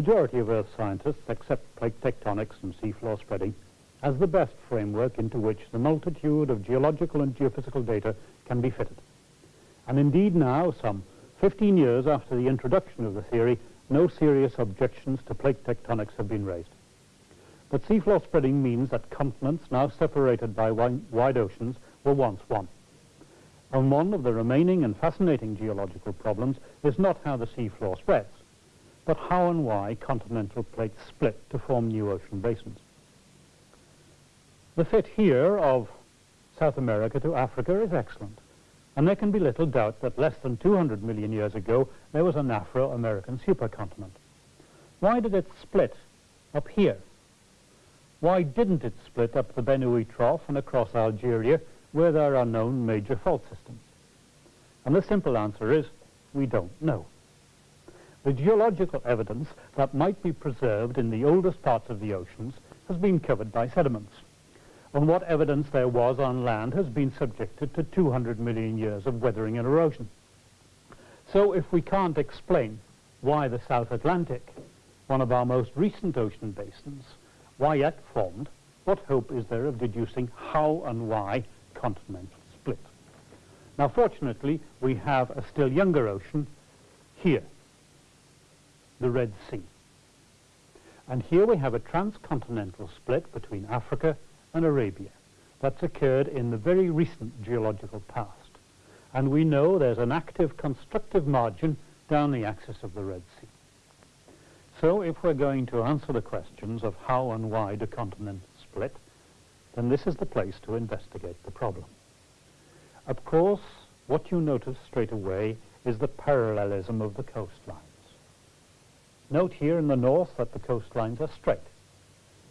majority of Earth scientists accept plate tectonics and seafloor spreading as the best framework into which the multitude of geological and geophysical data can be fitted. And indeed now, some 15 years after the introduction of the theory, no serious objections to plate tectonics have been raised. But seafloor spreading means that continents now separated by wide oceans were once one. And one of the remaining and fascinating geological problems is not how the seafloor spreads, but how and why continental plates split to form new ocean basins. The fit here of South America to Africa is excellent, and there can be little doubt that less than 200 million years ago there was an Afro-American supercontinent. Why did it split up here? Why didn't it split up the Benue Trough and across Algeria where there are known major fault systems? And the simple answer is, we don't know the geological evidence that might be preserved in the oldest parts of the oceans has been covered by sediments. And what evidence there was on land has been subjected to 200 million years of weathering and erosion. So if we can't explain why the South Atlantic, one of our most recent ocean basins, why it formed, what hope is there of deducing how and why continents split? Now fortunately, we have a still younger ocean here the Red Sea. And here we have a transcontinental split between Africa and Arabia that's occurred in the very recent geological past. And we know there's an active constructive margin down the axis of the Red Sea. So if we're going to answer the questions of how and why do continents split, then this is the place to investigate the problem. Of course, what you notice straight away is the parallelism of the coastline. Note here in the north that the coastlines are straight,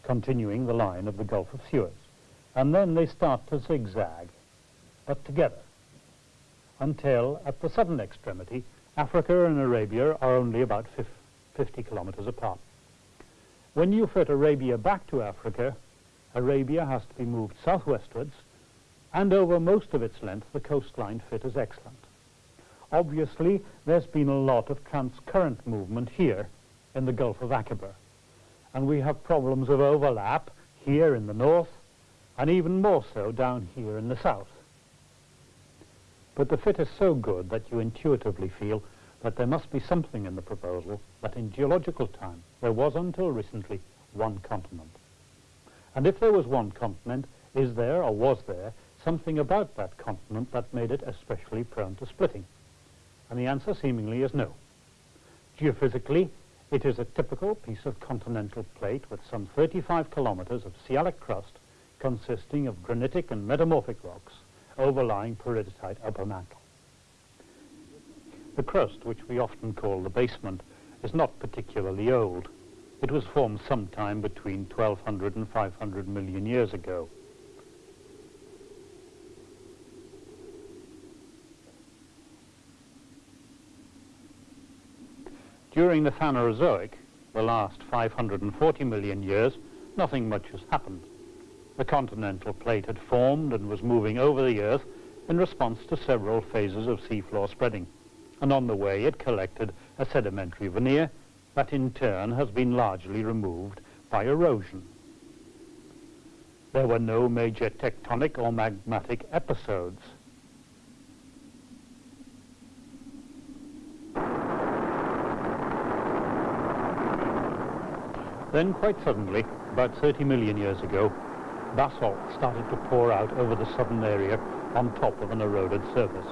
continuing the line of the Gulf of Suez. And then they start to zigzag, but together, until at the southern extremity, Africa and Arabia are only about 50 kilometers apart. When you fit Arabia back to Africa, Arabia has to be moved southwestwards, and over most of its length, the coastline fit is excellent. Obviously, there's been a lot of transcurrent movement here, in the Gulf of Aqaba. And we have problems of overlap here in the north and even more so down here in the south. But the fit is so good that you intuitively feel that there must be something in the proposal that in geological time there was until recently one continent. And if there was one continent, is there or was there something about that continent that made it especially prone to splitting? And the answer seemingly is no. Geophysically, it is a typical piece of continental plate with some 35 kilometers of sialic crust consisting of granitic and metamorphic rocks overlying peridotite upper mantle. The crust, which we often call the basement, is not particularly old. It was formed sometime between 1200 and 500 million years ago. During the Phanerozoic, the last 540 million years, nothing much has happened. The continental plate had formed and was moving over the Earth in response to several phases of seafloor spreading, and on the way it collected a sedimentary veneer that in turn has been largely removed by erosion. There were no major tectonic or magmatic episodes. Then quite suddenly, about 30 million years ago, basalt started to pour out over the southern area on top of an eroded surface.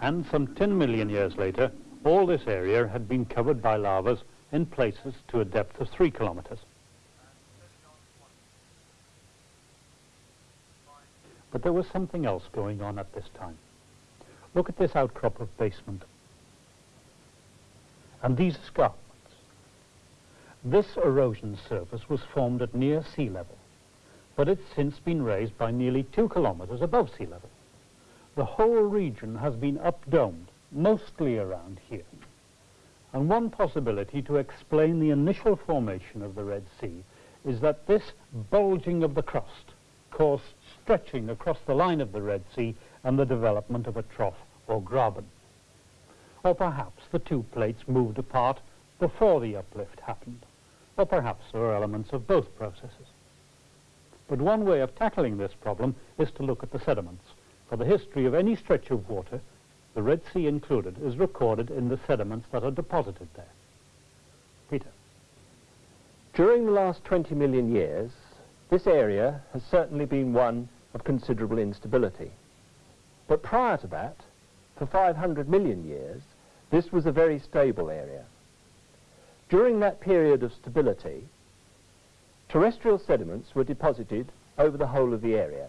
And some 10 million years later, all this area had been covered by lavas in places to a depth of 3 kilometers. But there was something else going on at this time. Look at this outcrop of basement and these escarpments. This erosion surface was formed at near sea level, but it's since been raised by nearly two kilometers above sea level. The whole region has been updomed, mostly around here. And one possibility to explain the initial formation of the Red Sea is that this bulging of the crust caused stretching across the line of the Red Sea and the development of a trough or graben. Or perhaps the two plates moved apart before the uplift happened, or perhaps there are elements of both processes. But one way of tackling this problem is to look at the sediments. For the history of any stretch of water, the Red Sea included, is recorded in the sediments that are deposited there. Peter. During the last 20 million years, this area has certainly been one of considerable instability. But prior to that, for 500 million years, this was a very stable area. During that period of stability, terrestrial sediments were deposited over the whole of the area.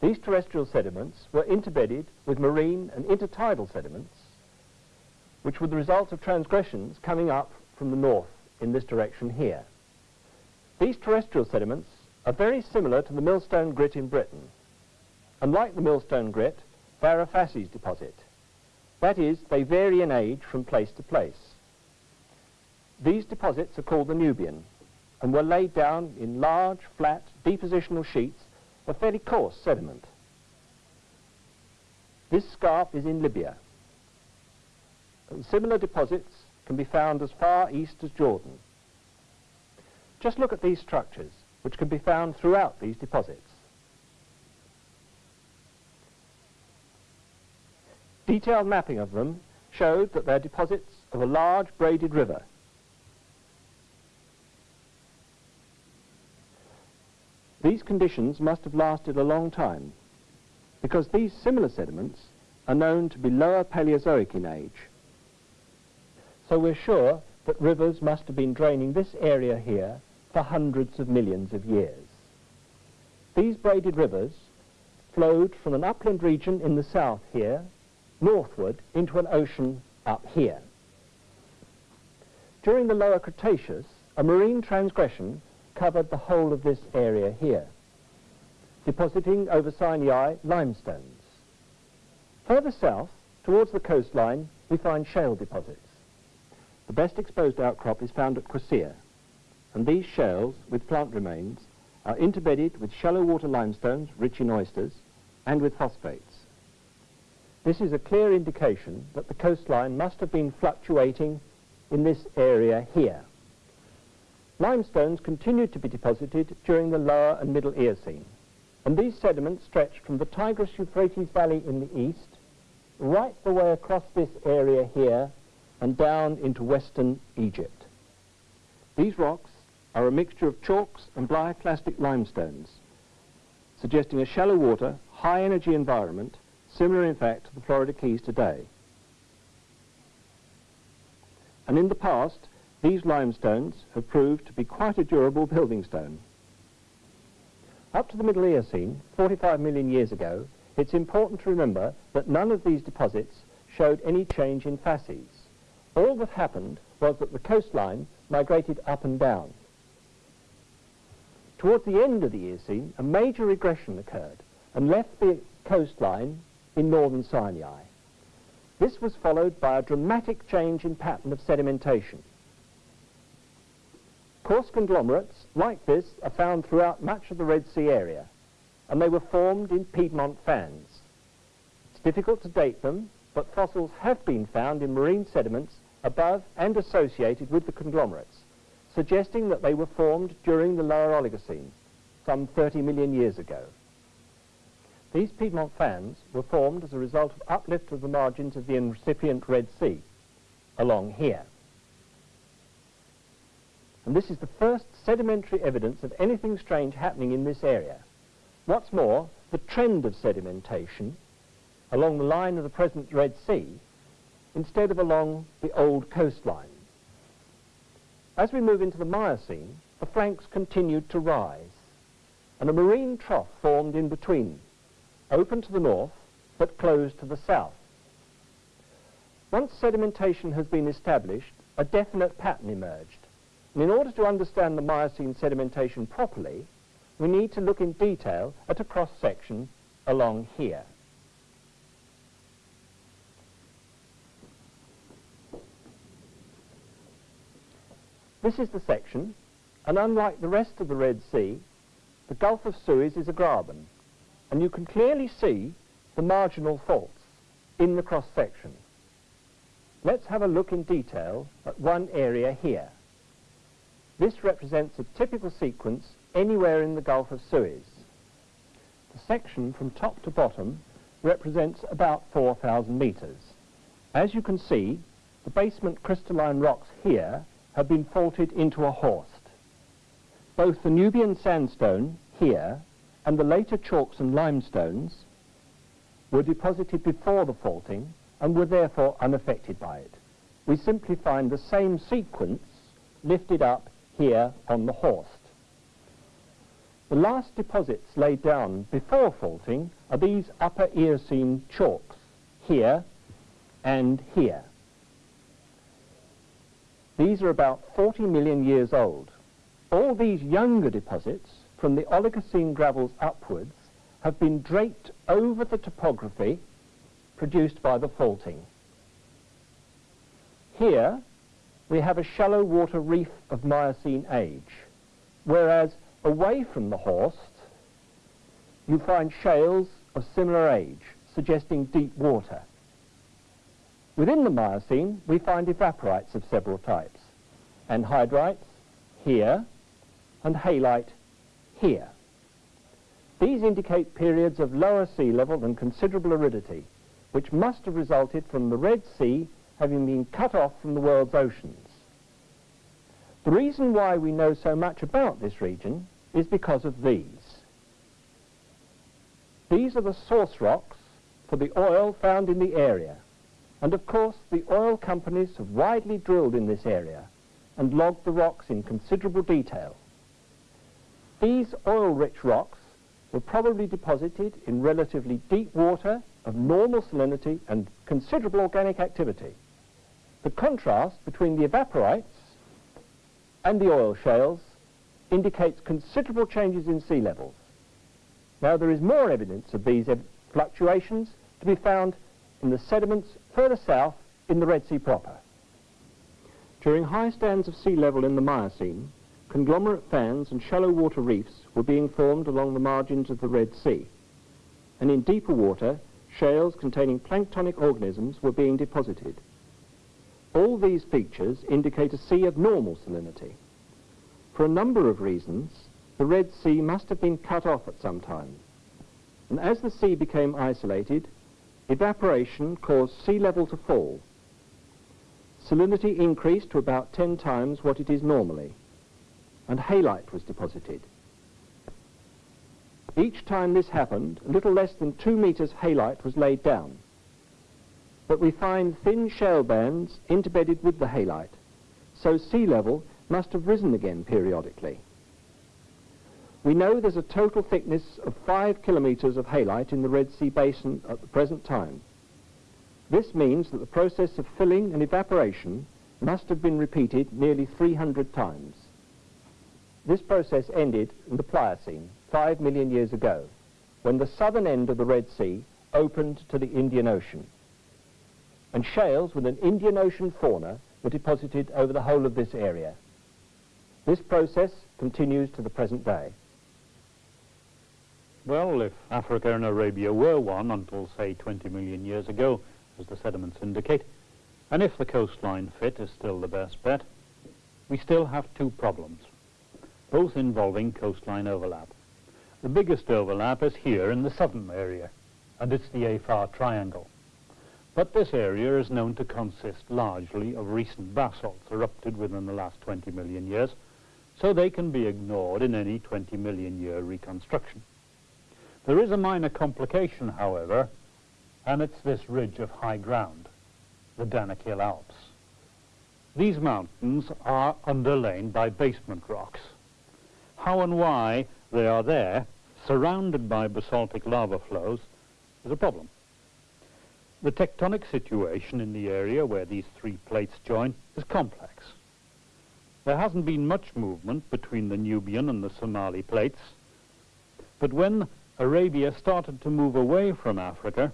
These terrestrial sediments were interbedded with marine and intertidal sediments, which were the result of transgressions coming up from the north in this direction here. These terrestrial sediments are very similar to the millstone grit in Britain. Unlike the millstone grit, facies deposit. That is, they vary in age from place to place. These deposits are called the Nubian and were laid down in large, flat, depositional sheets of fairly coarse sediment. This scarp is in Libya. And similar deposits can be found as far east as Jordan. Just look at these structures, which can be found throughout these deposits. Detailed mapping of them showed that they're deposits of a large braided river. These conditions must have lasted a long time because these similar sediments are known to be lower Paleozoic in age. So we're sure that rivers must have been draining this area here for hundreds of millions of years. These braided rivers flowed from an upland region in the south here, northward into an ocean up here. During the lower Cretaceous, a marine transgression covered the whole of this area here, depositing over Sinai limestones. Further south, towards the coastline, we find shale deposits. The best exposed outcrop is found at Quseir, and these shales, with plant remains, are interbedded with shallow water limestones rich in oysters and with phosphates. This is a clear indication that the coastline must have been fluctuating in this area here. Limestones continued to be deposited during the lower and middle Eocene, and these sediments stretched from the Tigris-Euphrates Valley in the east right the way across this area here and down into western Egypt. These rocks are a mixture of chalks and bioclastic limestones, suggesting a shallow water, high energy environment, similar in fact to the Florida Keys today. And in the past, these limestones have proved to be quite a durable building stone. Up to the Middle Eocene, 45 million years ago, it's important to remember that none of these deposits showed any change in facies. All that happened was that the coastline migrated up and down. Towards the end of the Eocene, a major regression occurred and left the coastline in northern Sinai. This was followed by a dramatic change in pattern of sedimentation. Coarse conglomerates like this are found throughout much of the Red Sea area, and they were formed in Piedmont fans. It's difficult to date them, but fossils have been found in marine sediments above and associated with the conglomerates, suggesting that they were formed during the lower Oligocene, some 30 million years ago. These Piedmont fans were formed as a result of uplift of the margins of the incipient Red Sea, along here. And this is the first sedimentary evidence of anything strange happening in this area. What's more, the trend of sedimentation along the line of the present Red Sea instead of along the old coastline. As we move into the Miocene, the flanks continued to rise, and a marine trough formed in between, open to the north, but closed to the south. Once sedimentation has been established, a definite pattern emerged. And in order to understand the Miocene sedimentation properly, we need to look in detail at a cross-section along here. This is the section, and unlike the rest of the Red Sea, the Gulf of Suez is a graben, and you can clearly see the marginal faults in the cross-section. let's have a look in detail at one area here. This represents a typical sequence anywhere in the Gulf of Suez. The section from top to bottom represents about 4,000 metres. As you can see, the basement crystalline rocks here have been faulted into a horst. Both the Nubian sandstone here and the later chalks and limestones were deposited before the faulting and were therefore unaffected by it. We simply find the same sequence lifted up here on the horst. The last deposits laid down before faulting are these upper Eocene chalks, here and here. These are about 40 million years old. All these younger deposits, from the Oligocene gravels upwards, have been draped over the topography produced by the faulting. Here, we have a shallow water reef of Miocene age, whereas away from the horst, you find shales of similar age, suggesting deep water. Within the Miocene, we find evaporites of several types, anhydrites here, and halite here. These indicate periods of lower sea level and considerable aridity, which must have resulted from the Red Sea having been cut off from the world's oceans. The reason why we know so much about this region is because of these. These are the source rocks for the oil found in the area. And of course, the oil companies have widely drilled in this area and logged the rocks in considerable detail. These oil-rich rocks were probably deposited in relatively deep water of normal salinity and considerable organic activity. The contrast between the evaporites and the oil shales indicates considerable changes in sea levels. Now there is more evidence of these fluctuations to be found in the sediments further south in the Red Sea proper. During high stands of sea level in the Miocene, conglomerate fans and shallow water reefs were being formed along the margins of the Red Sea. And in deeper water, shales containing planktonic organisms were being deposited. All these features indicate a sea of normal salinity. For a number of reasons, the Red Sea must have been cut off at some time. And as the sea became isolated, Evaporation caused sea level to fall. Salinity increased to about 10 times what it is normally, and halite was deposited. Each time this happened, a little less than two meters halite was laid down. But we find thin shale bands interbedded with the halite, so sea level must have risen again periodically. We know there's a total thickness of 5 kilometers of halite in the Red Sea Basin at the present time. This means that the process of filling and evaporation must have been repeated nearly 300 times. This process ended in the Pliocene, 5 million years ago, when the southern end of the Red Sea opened to the Indian Ocean. And shales with an Indian Ocean fauna were deposited over the whole of this area. This process continues to the present day. Well, if Africa and Arabia were one until, say, 20 million years ago, as the sediments indicate, and if the coastline fit is still the best bet, we still have two problems, both involving coastline overlap. The biggest overlap is here in the southern area, and it's the Afar Triangle. But this area is known to consist largely of recent basalts erupted within the last 20 million years, so they can be ignored in any 20 million year reconstruction. There is a minor complication, however, and it's this ridge of high ground, the Danakil Alps. These mountains are underlain by basement rocks. How and why they are there, surrounded by basaltic lava flows, is a problem. The tectonic situation in the area where these three plates join is complex. There hasn't been much movement between the Nubian and the Somali plates, but when Arabia started to move away from Africa,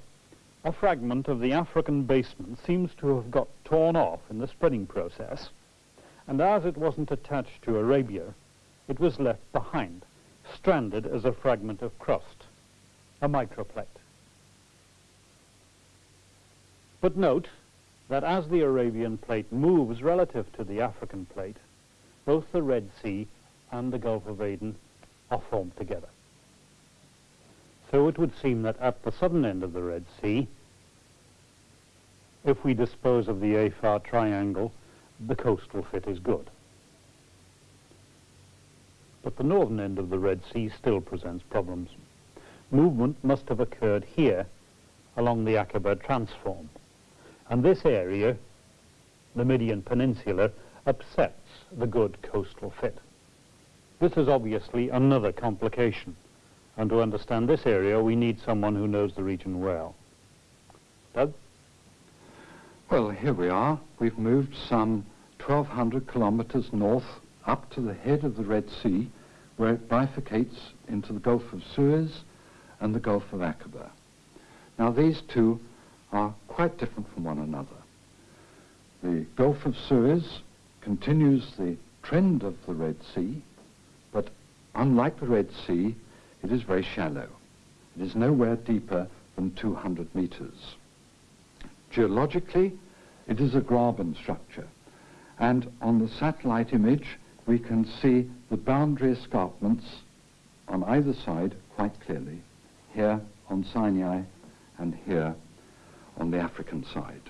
a fragment of the African basement seems to have got torn off in the spreading process. And as it wasn't attached to Arabia, it was left behind, stranded as a fragment of crust, a microplate. But note that as the Arabian plate moves relative to the African plate, both the Red Sea and the Gulf of Aden are formed together. So it would seem that at the southern end of the Red Sea, if we dispose of the Afar triangle, the coastal fit is good. But the northern end of the Red Sea still presents problems. Movement must have occurred here along the Aqaba transform. And this area, the Midian Peninsula, upsets the good coastal fit. This is obviously another complication. And to understand this area, we need someone who knows the region well. Doug? Well, here we are. We've moved some 1,200 kilometers north up to the head of the Red Sea, where it bifurcates into the Gulf of Suez and the Gulf of Aqaba. Now, these two are quite different from one another. The Gulf of Suez continues the trend of the Red Sea, but unlike the Red Sea, it is very shallow. It is nowhere deeper than 200 meters. Geologically, it is a graben structure, and on the satellite image, we can see the boundary escarpments on either side quite clearly, here on Sinai and here on the African side.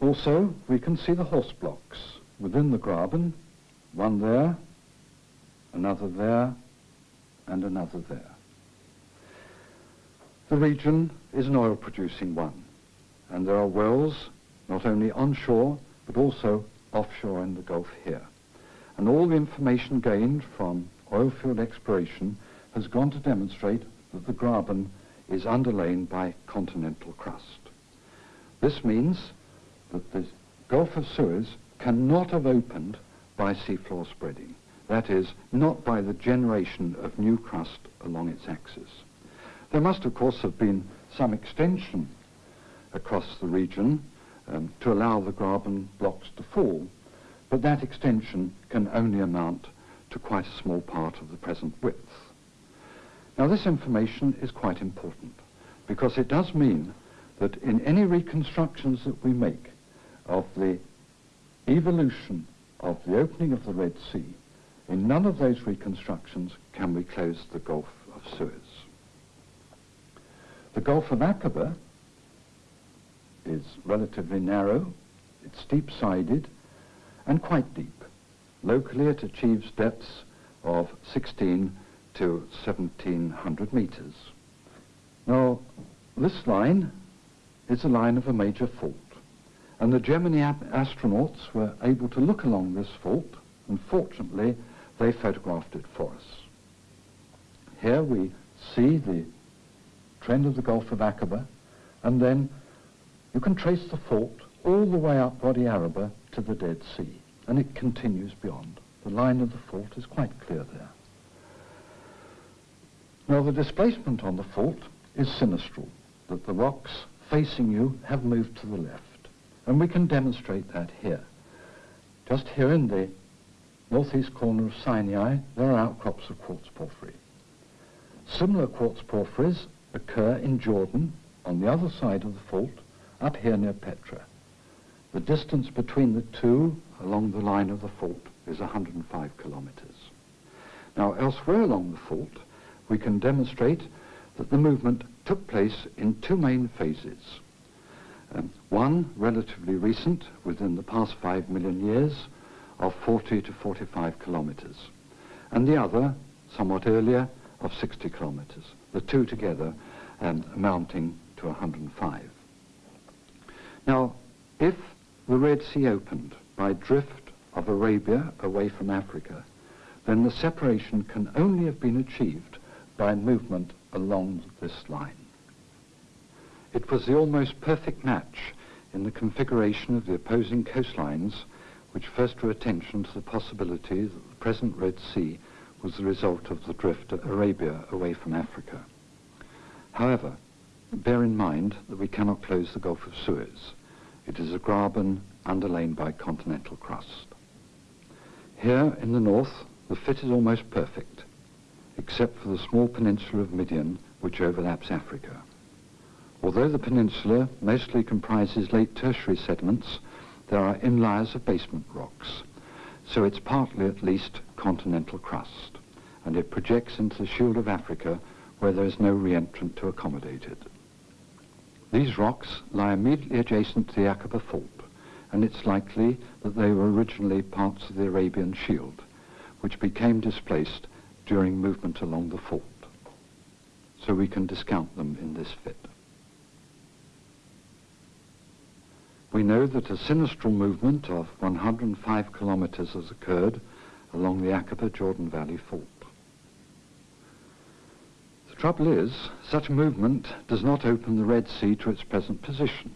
Also, we can see the horst blocks within the graben, one there, another there, and another there. The region is an oil-producing one, and there are wells not only onshore, but also offshore in the Gulf here. And all the information gained from oil field exploration has gone to demonstrate that the graben is underlain by continental crust. This means that the Gulf of Suez cannot have opened by seafloor spreading. That is, not by the generation of new crust along its axis. There must, of course, have been some extension across the region um, to allow the graben blocks to fall, but that extension can only amount to quite a small part of the present width. Now this information is quite important because it does mean that in any reconstructions that we make of the evolution of the opening of the Red Sea, in none of those reconstructions can we close the Gulf of Suez. The Gulf of Aqaba is relatively narrow, it's steep-sided, and quite deep. Locally it achieves depths of 16 to 1700 meters. Now, this line is a line of a major fault, and the Gemini astronauts were able to look along this fault, and fortunately, they photographed it for us. Here we see the trend of the Gulf of Aqaba, and then you can trace the fault all the way up Wadi Araba to the Dead Sea, and it continues beyond. The line of the fault is quite clear there. Now the displacement on the fault is sinistral, that the rocks facing you have moved to the left. And we can demonstrate that here. Just here in the northeast corner of Sinai, there are outcrops of quartz porphyry. Similar quartz porphyries occur in Jordan on the other side of the fault, up here near Petra. The distance between the two along the line of the fault is 105 kilometers. Now elsewhere along the fault, we can demonstrate that the movement took place in two main phases. Um, one, relatively recent, within the past five million years, of 40 to 45 kilometers, and the other, somewhat earlier, of 60 kilometers, the two together um, amounting to 105. Now, if the Red Sea opened by drift of Arabia away from Africa, then the separation can only have been achieved by movement along this line. It was the almost perfect match in the configuration of the opposing coastlines which first drew attention to the possibility that the present Red Sea was the result of the drift of Arabia away from Africa. However, bear in mind that we cannot close the Gulf of Suez. It is a graben underlain by continental crust. Here in the north, the fit is almost perfect except for the small peninsula of Midian, which overlaps Africa. Although the peninsula mostly comprises late tertiary sediments, there are inliers of basement rocks, so it's partly at least continental crust, and it projects into the shield of Africa where there is no reentrant to accommodate it. These rocks lie immediately adjacent to the Aqaba Fault, and it's likely that they were originally parts of the Arabian Shield, which became displaced during movement along the fault. So we can discount them in this fit. We know that a sinistral movement of 105 kilometers has occurred along the Aqaba Jordan Valley Fault. Trouble is, such a movement does not open the Red Sea to its present position.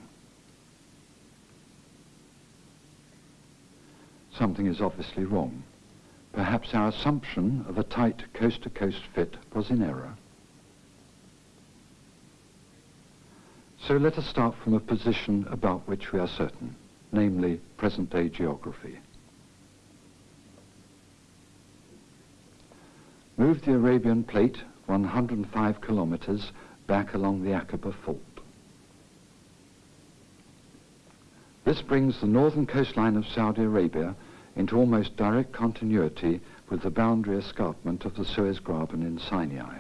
Something is obviously wrong. Perhaps our assumption of a tight coast-to-coast -coast fit was in error. So let us start from a position about which we are certain, namely present-day geography. Move the Arabian Plate 105 kilometers back along the Aqaba Fault. This brings the northern coastline of Saudi Arabia into almost direct continuity with the boundary escarpment of the Suez Graben in Sinai.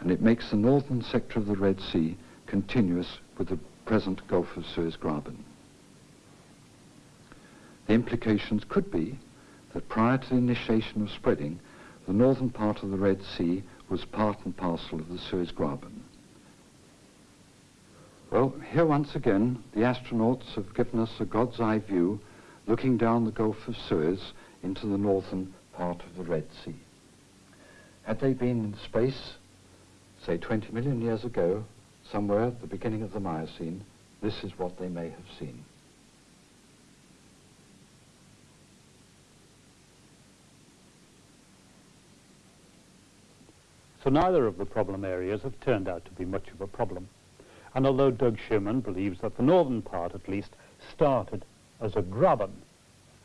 And it makes the northern sector of the Red Sea continuous with the present Gulf of Suez Graben. The implications could be that prior to the initiation of spreading, the northern part of the Red Sea was part and parcel of the Suez Graben. Well, here once again, the astronauts have given us a God's eye view looking down the Gulf of Suez into the northern part of the Red Sea. Had they been in space, say 20 million years ago, somewhere at the beginning of the Miocene, this is what they may have seen. So neither of the problem areas have turned out to be much of a problem. And although Doug Shearman believes that the northern part, at least, started as a graben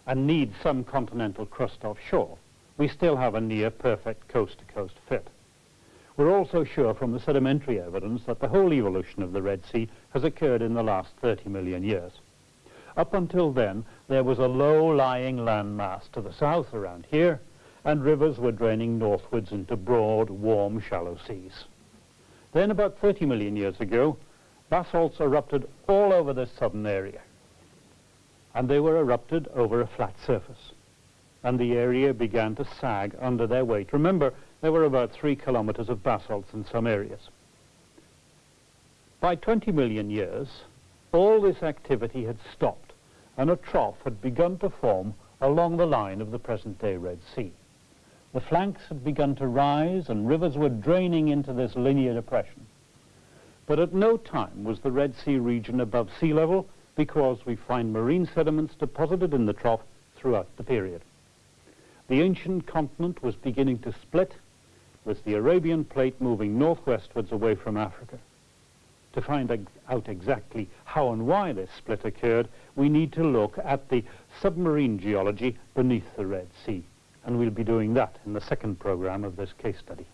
and needs some continental crust offshore, we still have a near perfect coast-to-coast -coast fit. We're also sure from the sedimentary evidence that the whole evolution of the Red Sea has occurred in the last 30 million years. Up until then, there was a low-lying landmass to the south around here, and rivers were draining northwards into broad, warm, shallow seas. Then, about 30 million years ago, basalts erupted all over this southern area, and they were erupted over a flat surface, and the area began to sag under their weight. Remember, there were about three kilometers of basalts in some areas. By 20 million years, all this activity had stopped, and a trough had begun to form along the line of the present-day Red Sea. The flanks had begun to rise, and rivers were draining into this linear depression. But at no time was the Red Sea region above sea level because we find marine sediments deposited in the trough throughout the period. The ancient continent was beginning to split with the Arabian plate moving northwestwards away from Africa. To find out exactly how and why this split occurred, we need to look at the submarine geology beneath the Red Sea. And we'll be doing that in the second program of this case study.